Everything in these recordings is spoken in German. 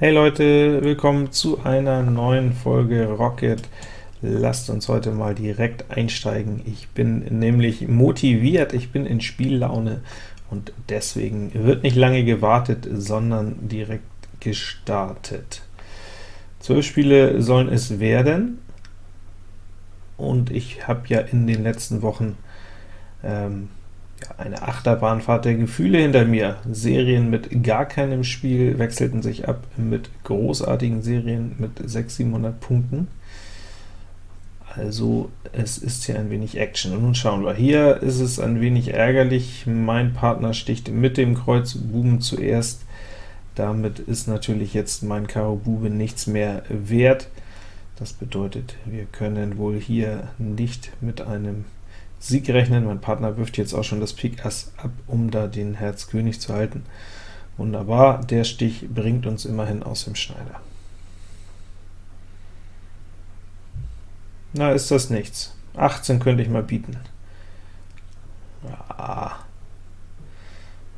Hey Leute, willkommen zu einer neuen Folge Rocket. Lasst uns heute mal direkt einsteigen. Ich bin nämlich motiviert, ich bin in Spiellaune und deswegen wird nicht lange gewartet, sondern direkt gestartet. Zwölf Spiele sollen es werden, und ich habe ja in den letzten Wochen ähm, eine Achterbahnfahrt der Gefühle hinter mir. Serien mit gar keinem Spiel wechselten sich ab mit großartigen Serien mit 600, 700 Punkten. Also es ist hier ein wenig Action. Und nun schauen wir. Hier ist es ein wenig ärgerlich. Mein Partner sticht mit dem Kreuz Buben zuerst. Damit ist natürlich jetzt mein Karo Bube nichts mehr wert. Das bedeutet, wir können wohl hier nicht mit einem Sieg rechnen. Mein Partner wirft jetzt auch schon das Pik Ass ab, um da den Herz König zu halten. Wunderbar, der Stich bringt uns immerhin aus dem Schneider. Na, ist das nichts. 18 könnte ich mal bieten. Ja,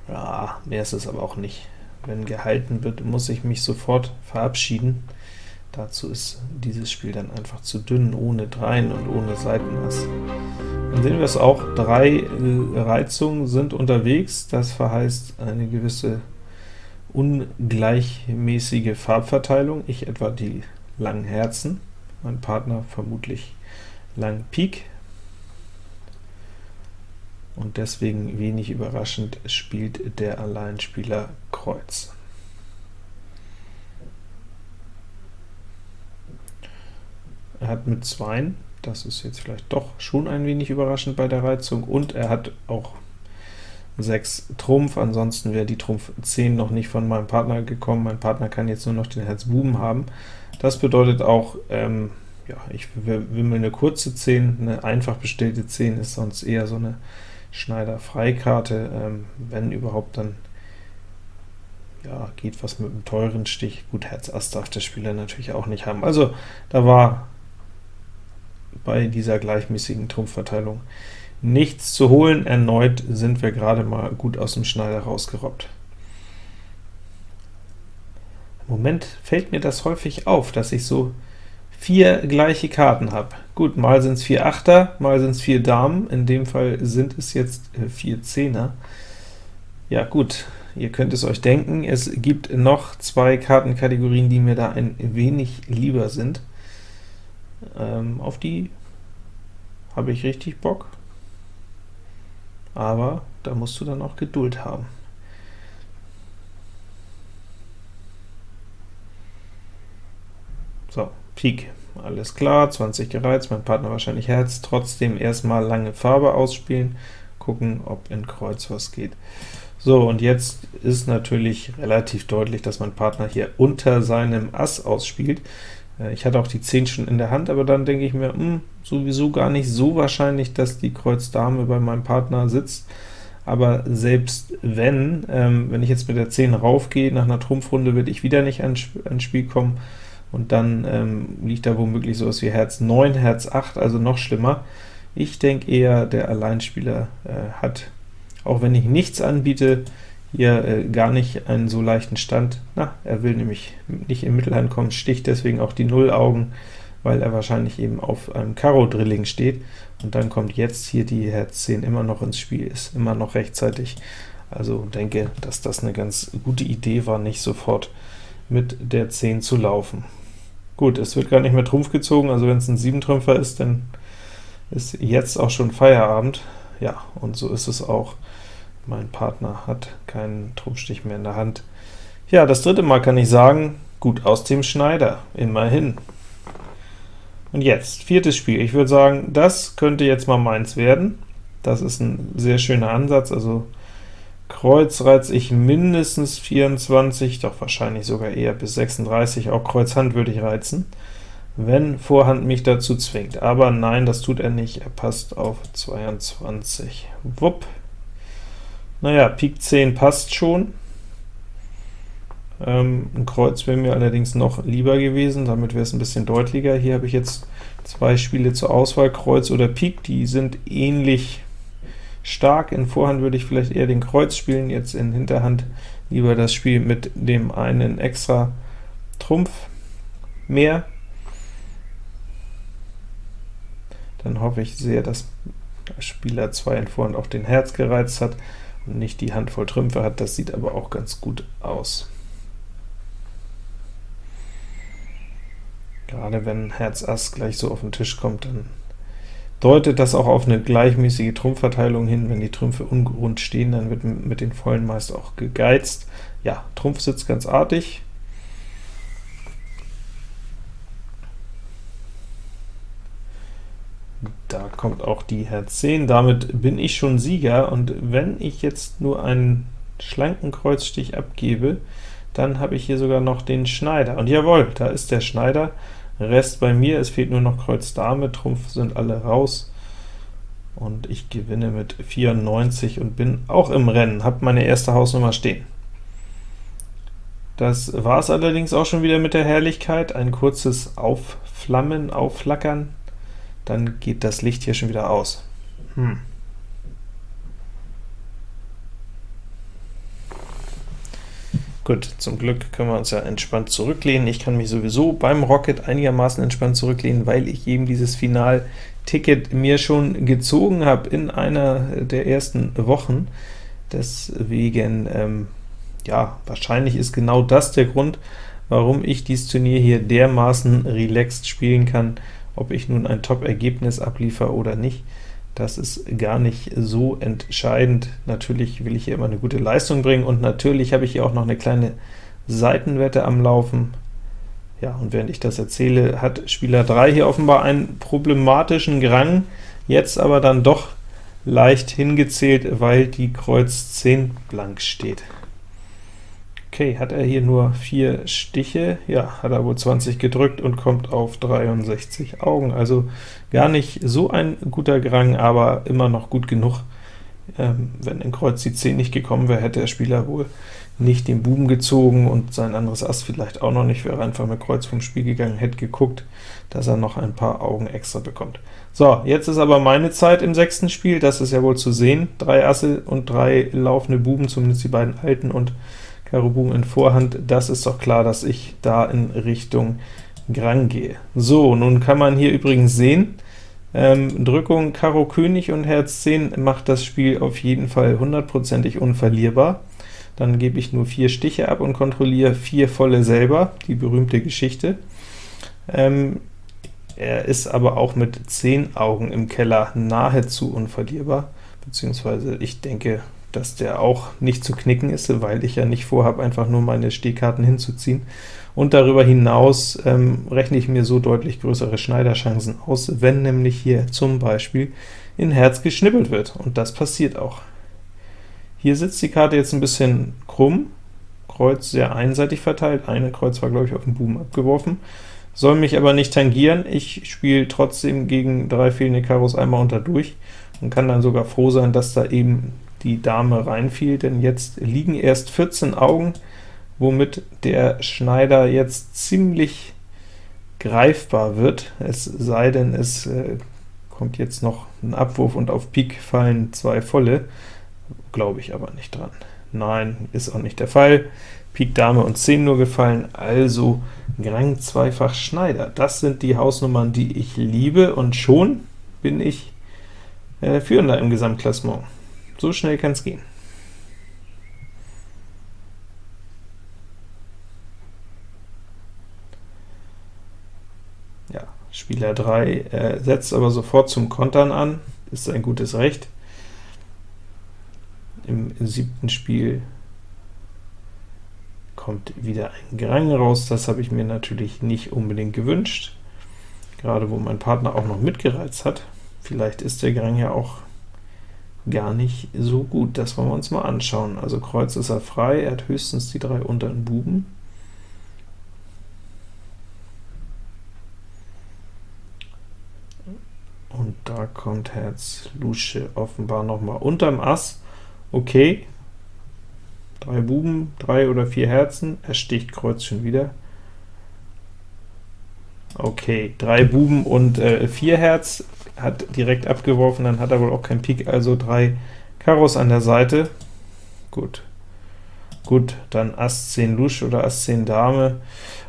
ja, mehr ist es aber auch nicht. Wenn gehalten wird, muss ich mich sofort verabschieden. Dazu ist dieses Spiel dann einfach zu dünn, ohne Dreien und ohne Seitenass. Dann sehen wir es auch, drei äh, Reizungen sind unterwegs, das verheißt eine gewisse ungleichmäßige Farbverteilung, ich etwa die langen Herzen, mein Partner vermutlich lang Pik, und deswegen wenig überraschend spielt der Alleinspieler Kreuz. Er hat mit 2 das ist jetzt vielleicht doch schon ein wenig überraschend bei der Reizung, und er hat auch 6 Trumpf, ansonsten wäre die Trumpf 10 noch nicht von meinem Partner gekommen. Mein Partner kann jetzt nur noch den Herz Buben haben. Das bedeutet auch, ähm, ja, ich wimmel eine kurze 10, eine einfach bestellte 10 ist sonst eher so eine Schneider-Freikarte, ähm, wenn überhaupt, dann ja, geht was mit einem teuren Stich. Gut, Herz Ass darf der Spieler natürlich auch nicht haben. Also da war bei dieser gleichmäßigen Trumpfverteilung nichts zu holen. Erneut sind wir gerade mal gut aus dem Schneider rausgerobbt. Im Moment fällt mir das häufig auf, dass ich so vier gleiche Karten habe. Gut, mal sind es vier Achter, mal sind es vier Damen, in dem Fall sind es jetzt äh, vier Zehner. Ja gut, ihr könnt es euch denken, es gibt noch zwei Kartenkategorien, die mir da ein wenig lieber sind. Ähm, auf die habe ich richtig Bock, aber da musst du dann auch Geduld haben. So, Pik, alles klar, 20 gereizt, mein Partner wahrscheinlich Herz, trotzdem erstmal lange Farbe ausspielen, gucken, ob in Kreuz was geht. So, und jetzt ist natürlich relativ deutlich, dass mein Partner hier unter seinem Ass ausspielt. Äh, ich hatte auch die 10 schon in der Hand, aber dann denke ich mir, mh, hm, sowieso gar nicht so wahrscheinlich, dass die Kreuz Dame bei meinem Partner sitzt, aber selbst wenn, ähm, wenn ich jetzt mit der 10 raufgehe, nach einer Trumpfrunde wird ich wieder nicht ans Spiel kommen, und dann ähm, liegt da womöglich sowas wie Herz 9, Herz 8, also noch schlimmer. Ich denke eher, der Alleinspieler äh, hat, auch wenn ich nichts anbiete, hier äh, gar nicht einen so leichten Stand. Na, er will nämlich nicht in Mittelhand kommen, sticht deswegen auch die Nullaugen, weil er wahrscheinlich eben auf einem Karo-Drilling steht, und dann kommt jetzt hier die Herz 10 immer noch ins Spiel, ist immer noch rechtzeitig. Also denke, dass das eine ganz gute Idee war, nicht sofort mit der 10 zu laufen. Gut, es wird gar nicht mehr Trumpf gezogen, also wenn es ein 7-Trümpfer ist, dann ist jetzt auch schon Feierabend. Ja, und so ist es auch. Mein Partner hat keinen Trumpfstich mehr in der Hand. Ja, das dritte Mal kann ich sagen, gut aus dem Schneider, immerhin. Und jetzt, viertes Spiel. Ich würde sagen, das könnte jetzt mal meins werden. Das ist ein sehr schöner Ansatz, also Kreuz reize ich mindestens 24, doch wahrscheinlich sogar eher bis 36, auch Kreuz Hand würde ich reizen, wenn Vorhand mich dazu zwingt. Aber nein, das tut er nicht, er passt auf 22. Wupp, naja, Pik 10 passt schon. Ähm, ein Kreuz wäre mir allerdings noch lieber gewesen, damit wäre es ein bisschen deutlicher. Hier habe ich jetzt zwei Spiele zur Auswahl, Kreuz oder Pik, die sind ähnlich stark. In Vorhand würde ich vielleicht eher den Kreuz spielen, jetzt in Hinterhand lieber das Spiel mit dem einen extra Trumpf mehr. Dann hoffe ich sehr, dass Spieler 2 in Vorhand auch den Herz gereizt hat nicht die Handvoll Trümpfe hat. Das sieht aber auch ganz gut aus. Gerade wenn Herz Ass gleich so auf den Tisch kommt, dann deutet das auch auf eine gleichmäßige Trumpfverteilung hin. Wenn die Trümpfe ungerund stehen, dann wird mit den vollen meist auch gegeizt. Ja, Trumpf sitzt ganz artig. Da kommt auch die Herz 10, damit bin ich schon Sieger, und wenn ich jetzt nur einen schlanken Kreuzstich abgebe, dann habe ich hier sogar noch den Schneider. Und jawohl, da ist der Schneider, Rest bei mir, es fehlt nur noch Kreuz Dame, Trumpf sind alle raus, und ich gewinne mit 94 und bin auch im Rennen, habe meine erste Hausnummer stehen. Das war es allerdings auch schon wieder mit der Herrlichkeit, ein kurzes Aufflammen, Aufflackern, dann geht das Licht hier schon wieder aus. Hm. Gut, zum Glück können wir uns ja entspannt zurücklehnen. Ich kann mich sowieso beim Rocket einigermaßen entspannt zurücklehnen, weil ich eben dieses Final-Ticket mir schon gezogen habe in einer der ersten Wochen. Deswegen, ähm, ja, wahrscheinlich ist genau das der Grund, warum ich dieses Turnier hier dermaßen relaxed spielen kann, ob ich nun ein Top-Ergebnis abliefere oder nicht. Das ist gar nicht so entscheidend. Natürlich will ich hier immer eine gute Leistung bringen, und natürlich habe ich hier auch noch eine kleine Seitenwette am Laufen. Ja, und während ich das erzähle, hat Spieler 3 hier offenbar einen problematischen Grang, jetzt aber dann doch leicht hingezählt, weil die Kreuz 10 blank steht. Okay, hat er hier nur vier Stiche? Ja, hat er wohl 20 gedrückt und kommt auf 63 Augen, also gar nicht so ein guter Grang, aber immer noch gut genug. Ähm, wenn in Kreuz die 10 nicht gekommen wäre, hätte der Spieler wohl nicht den Buben gezogen und sein anderes Ass vielleicht auch noch nicht, wäre einfach mit Kreuz vom Spiel gegangen, hätte geguckt, dass er noch ein paar Augen extra bekommt. So, jetzt ist aber meine Zeit im sechsten Spiel, das ist ja wohl zu sehen. Drei Asse und drei laufende Buben, zumindest die beiden alten, und Karo Buben in Vorhand, das ist doch klar, dass ich da in Richtung Grang gehe. So, nun kann man hier übrigens sehen, ähm, Drückung Karo König und Herz 10 macht das Spiel auf jeden Fall hundertprozentig unverlierbar. Dann gebe ich nur vier Stiche ab und kontrolliere vier volle selber, die berühmte Geschichte. Ähm, er ist aber auch mit 10 Augen im Keller nahezu unverlierbar, beziehungsweise ich denke, dass der auch nicht zu knicken ist, weil ich ja nicht vorhabe, einfach nur meine Stehkarten hinzuziehen. Und darüber hinaus ähm, rechne ich mir so deutlich größere Schneiderchancen aus, wenn nämlich hier zum Beispiel in Herz geschnippelt wird, und das passiert auch. Hier sitzt die Karte jetzt ein bisschen krumm, Kreuz sehr einseitig verteilt, eine Kreuz war, glaube ich, auf den Buben abgeworfen, soll mich aber nicht tangieren, ich spiele trotzdem gegen drei fehlende Karos einmal unter durch und kann dann sogar froh sein, dass da eben die Dame reinfiel, denn jetzt liegen erst 14 Augen, womit der Schneider jetzt ziemlich greifbar wird, es sei denn, es äh, kommt jetzt noch ein Abwurf und auf Pik fallen zwei volle, glaube ich aber nicht dran. Nein, ist auch nicht der Fall. Pik Dame und 10 nur gefallen, also Grang zweifach Schneider. Das sind die Hausnummern, die ich liebe, und schon bin ich äh, Führender im Gesamtklassement. So schnell kann es gehen. Spieler 3 äh, setzt aber sofort zum Kontern an, ist ein gutes Recht. Im siebten Spiel kommt wieder ein Grang raus, das habe ich mir natürlich nicht unbedingt gewünscht, gerade wo mein Partner auch noch mitgereizt hat. Vielleicht ist der Grang ja auch gar nicht so gut. Das wollen wir uns mal anschauen. Also Kreuz ist er frei, er hat höchstens die drei unteren Buben. Und da kommt Herz Lusche offenbar noch mal unterm Ass. Okay, drei Buben, drei oder vier Herzen, er sticht Kreuz schon wieder. Okay, drei Buben und äh, vier Herz, hat direkt abgeworfen, dann hat er wohl auch kein Pik, also drei Karos an der Seite. Gut. Gut, dann Ass 10 Lusch oder Ass 10 Dame.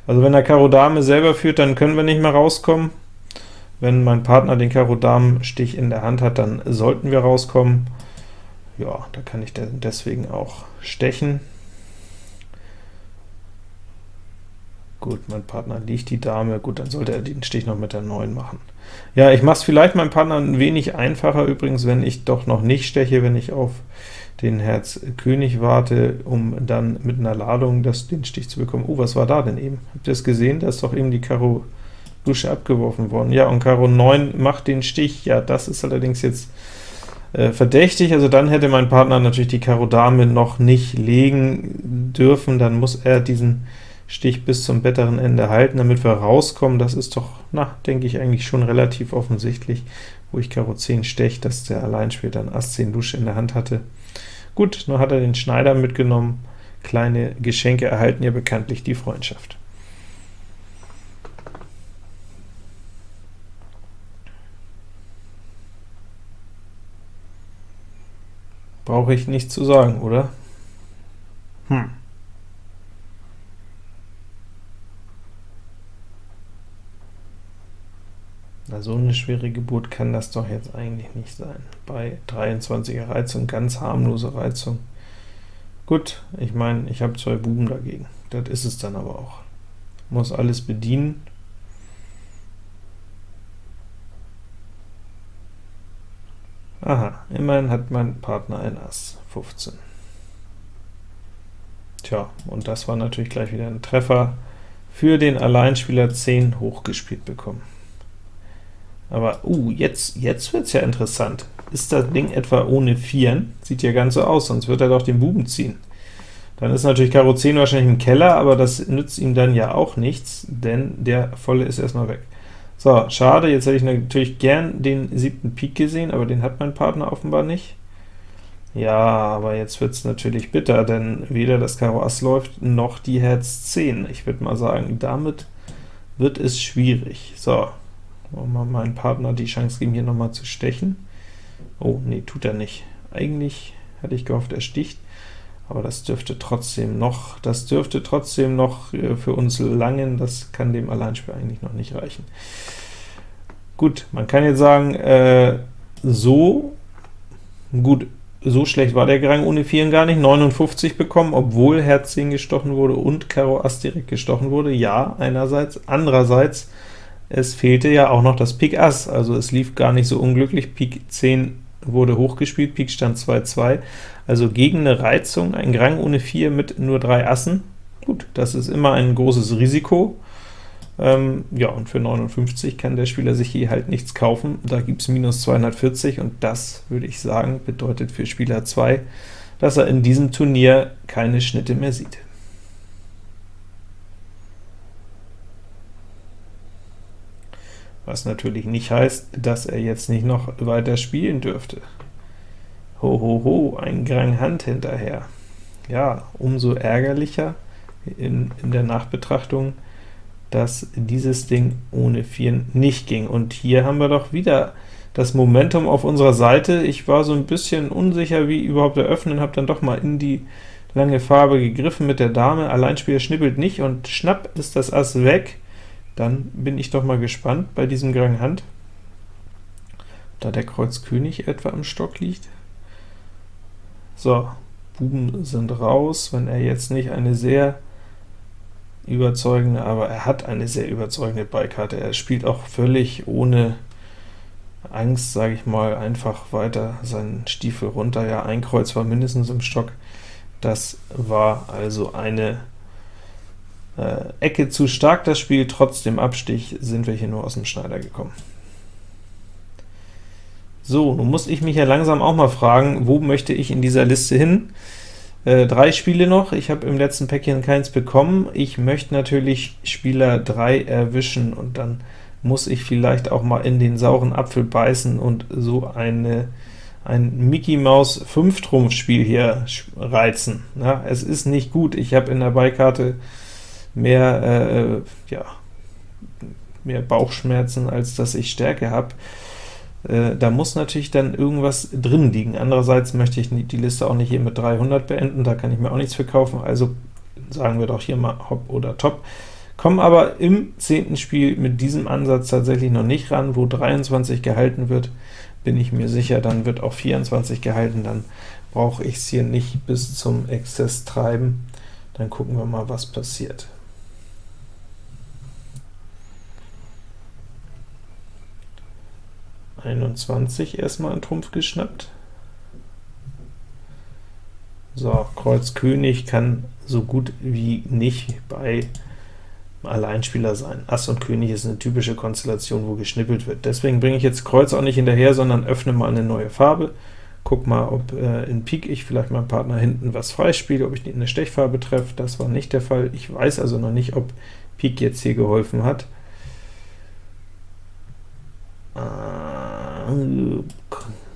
Also wenn er Karo Dame selber führt, dann können wir nicht mehr rauskommen. Wenn mein Partner den Karo Damen Stich in der Hand hat, dann sollten wir rauskommen. Ja, da kann ich deswegen auch stechen. Gut, mein Partner liegt die Dame, gut, dann sollte er den Stich noch mit der 9 machen. Ja, ich mache es vielleicht meinem Partner ein wenig einfacher übrigens, wenn ich doch noch nicht steche, wenn ich auf den Herz König warte, um dann mit einer Ladung das, den Stich zu bekommen. Oh, was war da denn eben? Habt ihr es gesehen? Da ist doch eben die Karo Lusche abgeworfen worden. Ja, und Karo 9 macht den Stich. Ja, das ist allerdings jetzt äh, verdächtig, also dann hätte mein Partner natürlich die Karo Dame noch nicht legen dürfen, dann muss er diesen Stich bis zum besseren Ende halten, damit wir rauskommen. Das ist doch, na, denke ich, eigentlich schon relativ offensichtlich, wo ich Karo 10 stech, dass der Alleinspieler dann Ass 10 Lusche in der Hand hatte. Gut, nun hat er den Schneider mitgenommen. Kleine Geschenke erhalten ja bekanntlich die Freundschaft. Brauche ich nicht zu sagen, oder? Hm. Na, so eine schwere Geburt kann das doch jetzt eigentlich nicht sein. Bei 23er Reizung, ganz harmlose Reizung. Gut, ich meine, ich habe zwei Buben dagegen. Das ist es dann aber auch. Muss alles bedienen. Aha, immerhin hat mein Partner ein Ass, 15. Tja, und das war natürlich gleich wieder ein Treffer für den Alleinspieler 10 hochgespielt bekommen. Aber, uh, jetzt, jetzt wird es ja interessant. Ist das Ding etwa ohne Vieren? Sieht ja ganz so aus, sonst wird er doch den Buben ziehen. Dann ist natürlich Karo 10 wahrscheinlich im Keller, aber das nützt ihm dann ja auch nichts, denn der Volle ist erstmal weg. So, schade, jetzt hätte ich natürlich gern den siebten Pik gesehen, aber den hat mein Partner offenbar nicht. Ja, aber jetzt wird es natürlich bitter, denn weder das Karo Ass läuft, noch die Herz 10. Ich würde mal sagen, damit wird es schwierig. So, wollen wir meinem Partner die Chance geben, hier nochmal zu stechen. Oh, nee, tut er nicht. Eigentlich hätte ich gehofft, er sticht, aber das dürfte trotzdem noch, das dürfte trotzdem noch äh, für uns langen, das kann dem Alleinspieler eigentlich noch nicht reichen. Gut, man kann jetzt sagen, äh, so gut, so schlecht war der Gerang ohne Vieren gar nicht, 59 bekommen, obwohl Herz 10 gestochen wurde und Karo Ass direkt gestochen wurde, ja, einerseits, andererseits es fehlte ja auch noch das Pik Ass, also es lief gar nicht so unglücklich, Pik 10 wurde hochgespielt, Pik stand 2-2, also gegen eine Reizung, ein Grang ohne 4 mit nur drei Assen, gut, das ist immer ein großes Risiko, ähm, ja, und für 59 kann der Spieler sich hier halt nichts kaufen, da gibt es minus 240, und das, würde ich sagen, bedeutet für Spieler 2, dass er in diesem Turnier keine Schnitte mehr sieht. Was natürlich nicht heißt, dass er jetzt nicht noch weiter spielen dürfte. Ho, ho, ho, ein Grang Hand hinterher. Ja, umso ärgerlicher in, in der Nachbetrachtung, dass dieses Ding ohne Vieren nicht ging. Und hier haben wir doch wieder das Momentum auf unserer Seite. Ich war so ein bisschen unsicher, wie überhaupt eröffnen, habe dann doch mal in die lange Farbe gegriffen mit der Dame. Alleinspieler schnippelt nicht, und schnapp ist das Ass weg. Dann bin ich doch mal gespannt bei diesem Grang Hand, da der Kreuz König etwa im Stock liegt. So, Buben sind raus, wenn er jetzt nicht eine sehr überzeugende, aber er hat eine sehr überzeugende Beikarte. Er spielt auch völlig ohne Angst, sage ich mal, einfach weiter seinen Stiefel runter. Ja, ein Kreuz war mindestens im Stock. Das war also eine Ecke zu stark das Spiel, trotz dem Abstich sind wir hier nur aus dem Schneider gekommen. So, nun muss ich mich ja langsam auch mal fragen, wo möchte ich in dieser Liste hin? Äh, drei Spiele noch, ich habe im letzten Päckchen keins bekommen. Ich möchte natürlich Spieler 3 erwischen, und dann muss ich vielleicht auch mal in den sauren Apfel beißen und so eine, ein Mickey Maus 5-Trumpf-Spiel hier reizen. Ja, es ist nicht gut, ich habe in der Beikarte mehr, äh, ja, mehr Bauchschmerzen, als dass ich Stärke habe. Äh, da muss natürlich dann irgendwas drin liegen. Andererseits möchte ich die Liste auch nicht hier mit 300 beenden, da kann ich mir auch nichts verkaufen, also sagen wir doch hier mal Hop oder Top. Kommen aber im zehnten Spiel mit diesem Ansatz tatsächlich noch nicht ran, wo 23 gehalten wird, bin ich mir sicher, dann wird auch 24 gehalten, dann brauche ich es hier nicht bis zum Exzess treiben. Dann gucken wir mal, was passiert. Einundzwanzig erstmal ein Trumpf geschnappt. So, Kreuz König kann so gut wie nicht bei Alleinspieler sein. Ass und König ist eine typische Konstellation, wo geschnippelt wird. Deswegen bringe ich jetzt Kreuz auch nicht hinterher, sondern öffne mal eine neue Farbe. Guck mal, ob äh, in Pik ich vielleicht meinem Partner hinten was freispiele, ob ich eine Stechfarbe treffe. Das war nicht der Fall. Ich weiß also noch nicht, ob Pik jetzt hier geholfen hat. Äh,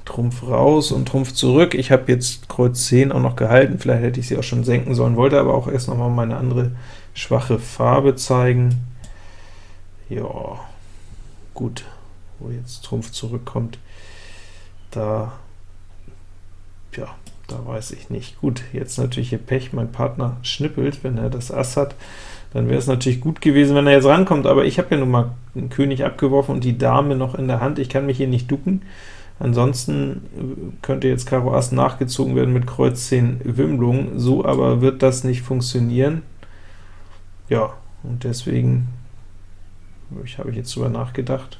Trumpf raus und Trumpf zurück. Ich habe jetzt Kreuz 10 auch noch gehalten, vielleicht hätte ich sie auch schon senken sollen, wollte aber auch erst noch mal meine andere schwache Farbe zeigen. Ja, gut, wo jetzt Trumpf zurückkommt, da, ja, da weiß ich nicht. Gut, jetzt natürlich hier Pech, mein Partner schnippelt, wenn er das Ass hat, dann wäre es natürlich gut gewesen, wenn er jetzt rankommt, aber ich habe ja nun mal einen König abgeworfen und die Dame noch in der Hand, ich kann mich hier nicht ducken, ansonsten könnte jetzt Karo Ass nachgezogen werden mit Kreuz 10 Wimmlung, so aber wird das nicht funktionieren. Ja, und deswegen ich habe ich jetzt drüber nachgedacht,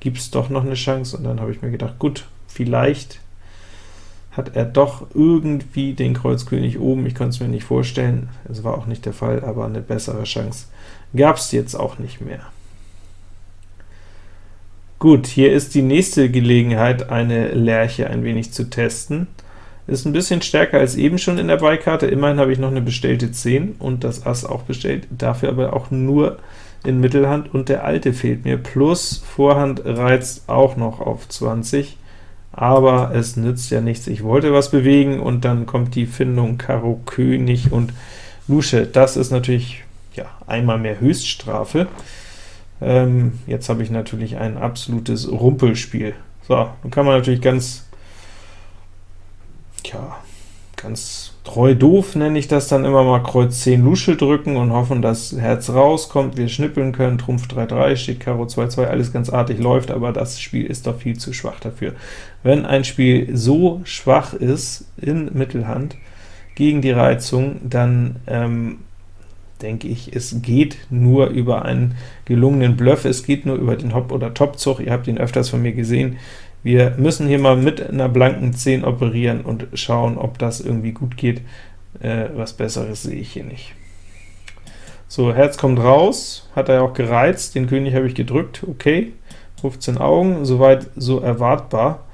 gibt es doch noch eine Chance, und dann habe ich mir gedacht, gut, vielleicht hat er doch irgendwie den Kreuzkönig oben, ich konnte es mir nicht vorstellen, es war auch nicht der Fall, aber eine bessere Chance gab es jetzt auch nicht mehr. Gut, hier ist die nächste Gelegenheit, eine Lerche ein wenig zu testen. Ist ein bisschen stärker als eben schon in der Beikarte, immerhin habe ich noch eine bestellte 10 und das Ass auch bestellt, dafür aber auch nur in Mittelhand, und der alte fehlt mir, plus Vorhand reizt auch noch auf 20, aber es nützt ja nichts, ich wollte was bewegen, und dann kommt die Findung Karo König und Lusche. Das ist natürlich ja einmal mehr Höchststrafe. Ähm, jetzt habe ich natürlich ein absolutes Rumpelspiel. So, nun kann man natürlich ganz Tja, ganz treu doof nenne ich das dann immer mal Kreuz 10 Lusche drücken und hoffen, dass Herz rauskommt, wir schnippeln können, Trumpf 3-3, steht Karo 2-2, alles ganz artig läuft, aber das Spiel ist doch viel zu schwach dafür. Wenn ein Spiel so schwach ist in Mittelhand gegen die Reizung, dann ähm, denke ich, es geht nur über einen gelungenen Bluff, es geht nur über den Hop- oder Top-Zug, ihr habt ihn öfters von mir gesehen, wir müssen hier mal mit einer blanken 10 operieren und schauen, ob das irgendwie gut geht. Äh, was Besseres sehe ich hier nicht. So, Herz kommt raus, hat er auch gereizt, den König habe ich gedrückt, okay, 15 Augen, soweit so erwartbar.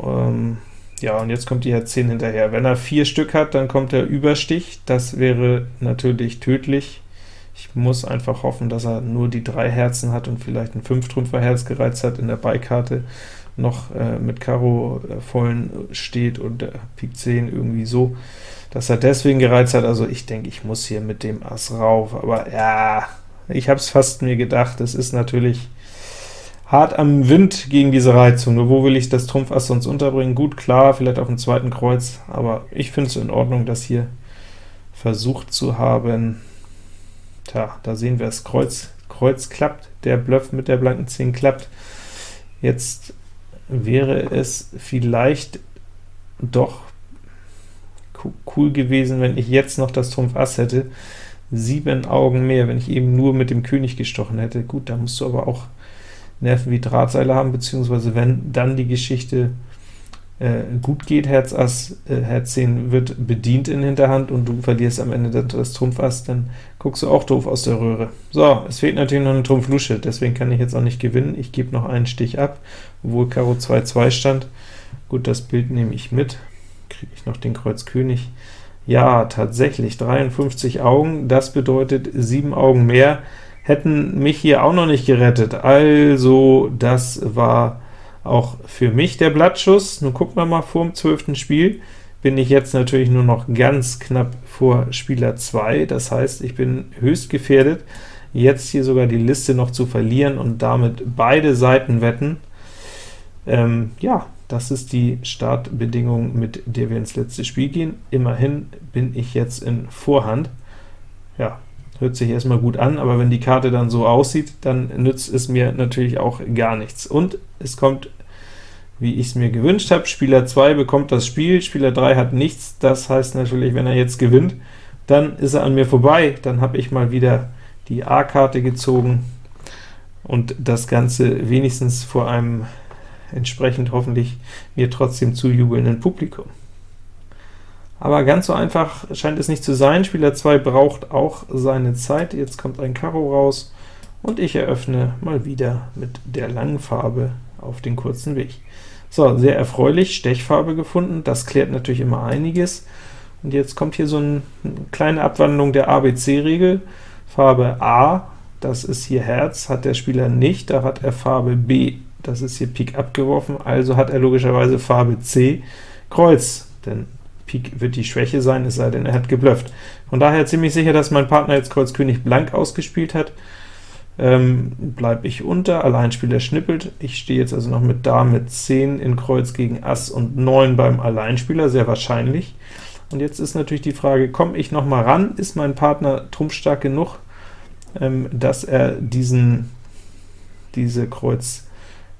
Ähm, ja, und jetzt kommt die Herz 10 hinterher. Wenn er vier Stück hat, dann kommt der Überstich, das wäre natürlich tödlich. Ich muss einfach hoffen, dass er nur die drei Herzen hat und vielleicht ein Fünftrümpfer Herz gereizt hat in der Beikarte, noch äh, mit Karo äh, vollen steht und äh, Pik 10 irgendwie so, dass er deswegen gereizt hat. Also ich denke, ich muss hier mit dem Ass rauf, aber ja, ich habe es fast mir gedacht, es ist natürlich hart am Wind gegen diese Reizung. Nur wo will ich das Trumpf Ass sonst unterbringen? Gut, klar, vielleicht auf dem zweiten Kreuz, aber ich finde es in Ordnung, das hier versucht zu haben. Tja, da sehen wir es, Kreuz, Kreuz klappt, der Bluff mit der blanken 10 klappt. Jetzt wäre es vielleicht doch cool gewesen, wenn ich jetzt noch das Trumpf Ass hätte. Sieben Augen mehr, wenn ich eben nur mit dem König gestochen hätte. Gut, da musst du aber auch Nerven wie Drahtseile haben, beziehungsweise wenn dann die Geschichte gut geht, Herz Ass, äh, Herz 10 wird bedient in Hinterhand und du verlierst am Ende das, Trumpf Ass, dann guckst du auch doof aus der Röhre. So, es fehlt natürlich noch eine Trumpf Lusche, deswegen kann ich jetzt auch nicht gewinnen. Ich gebe noch einen Stich ab, obwohl Karo 2-2 stand. Gut, das Bild nehme ich mit. Kriege ich noch den Kreuz König. Ja, tatsächlich, 53 Augen, das bedeutet 7 Augen mehr, hätten mich hier auch noch nicht gerettet. Also, das war auch für mich der Blattschuss. Nun gucken wir mal, vor dem 12. Spiel bin ich jetzt natürlich nur noch ganz knapp vor Spieler 2, das heißt, ich bin höchst gefährdet, jetzt hier sogar die Liste noch zu verlieren und damit beide Seiten wetten. ähm, ja, das ist die Startbedingung, mit der wir ins letzte Spiel gehen. Immerhin bin ich jetzt in Vorhand. Ja, hört sich erstmal gut an, aber wenn die Karte dann so aussieht, dann nützt es mir natürlich auch gar nichts. Und es kommt, wie ich es mir gewünscht habe, Spieler 2 bekommt das Spiel, Spieler 3 hat nichts, das heißt natürlich, wenn er jetzt gewinnt, dann ist er an mir vorbei, dann habe ich mal wieder die A-Karte gezogen, und das Ganze wenigstens vor einem entsprechend hoffentlich mir trotzdem zujubelnden Publikum. Aber ganz so einfach scheint es nicht zu sein. Spieler 2 braucht auch seine Zeit. Jetzt kommt ein Karo raus, und ich eröffne mal wieder mit der langen Farbe auf den kurzen Weg. So, sehr erfreulich, Stechfarbe gefunden, das klärt natürlich immer einiges. Und jetzt kommt hier so eine kleine Abwandlung der ABC-Regel. Farbe A das ist hier Herz, hat der Spieler nicht, da hat er Farbe B, das ist hier Pik abgeworfen, also hat er logischerweise Farbe C, Kreuz, denn Pik wird die Schwäche sein, es sei denn, er hat geblufft. Von daher ziemlich sicher, dass mein Partner jetzt Kreuz König blank ausgespielt hat. Ähm, bleibe ich unter, Alleinspieler schnippelt, ich stehe jetzt also noch mit Dame 10 in Kreuz gegen Ass und 9 beim Alleinspieler, sehr wahrscheinlich. Und jetzt ist natürlich die Frage, komme ich noch mal ran, ist mein Partner trumpfstark genug, ähm, dass er diesen, diese Kreuz,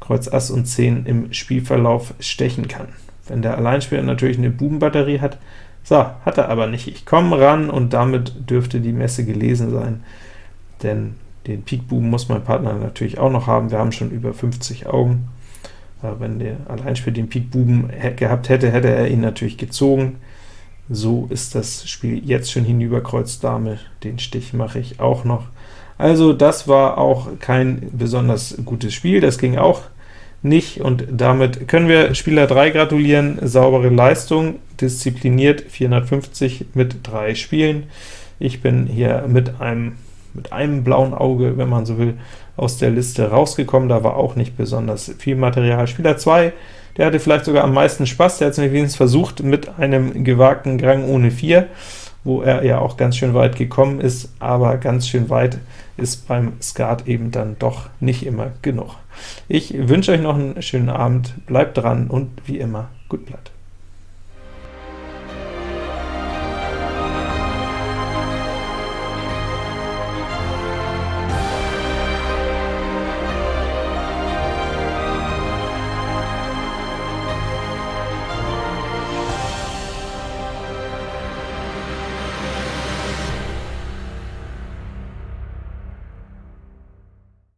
Kreuz Ass und 10 im Spielverlauf stechen kann. Wenn der Alleinspieler natürlich eine Bubenbatterie hat, so, hat er aber nicht. Ich komme ran, und damit dürfte die Messe gelesen sein, denn den Pik-Buben muss mein Partner natürlich auch noch haben. Wir haben schon über 50 Augen. Aber wenn der Alleinspieler den Pik-Buben gehabt hätte, hätte er ihn natürlich gezogen. So ist das Spiel jetzt schon hinüber, Kreuz Dame, den Stich mache ich auch noch. Also das war auch kein besonders gutes Spiel, das ging auch nicht, und damit können wir Spieler 3 gratulieren, saubere Leistung, diszipliniert, 450 mit drei Spielen. Ich bin hier mit einem, mit einem blauen Auge, wenn man so will, aus der Liste rausgekommen, da war auch nicht besonders viel Material. Spieler 2, der hatte vielleicht sogar am meisten Spaß, der hat es wenigstens versucht mit einem gewagten Grang ohne 4, wo er ja auch ganz schön weit gekommen ist, aber ganz schön weit ist beim Skat eben dann doch nicht immer genug. Ich wünsche euch noch einen schönen Abend, bleibt dran und wie immer, gut Blatt.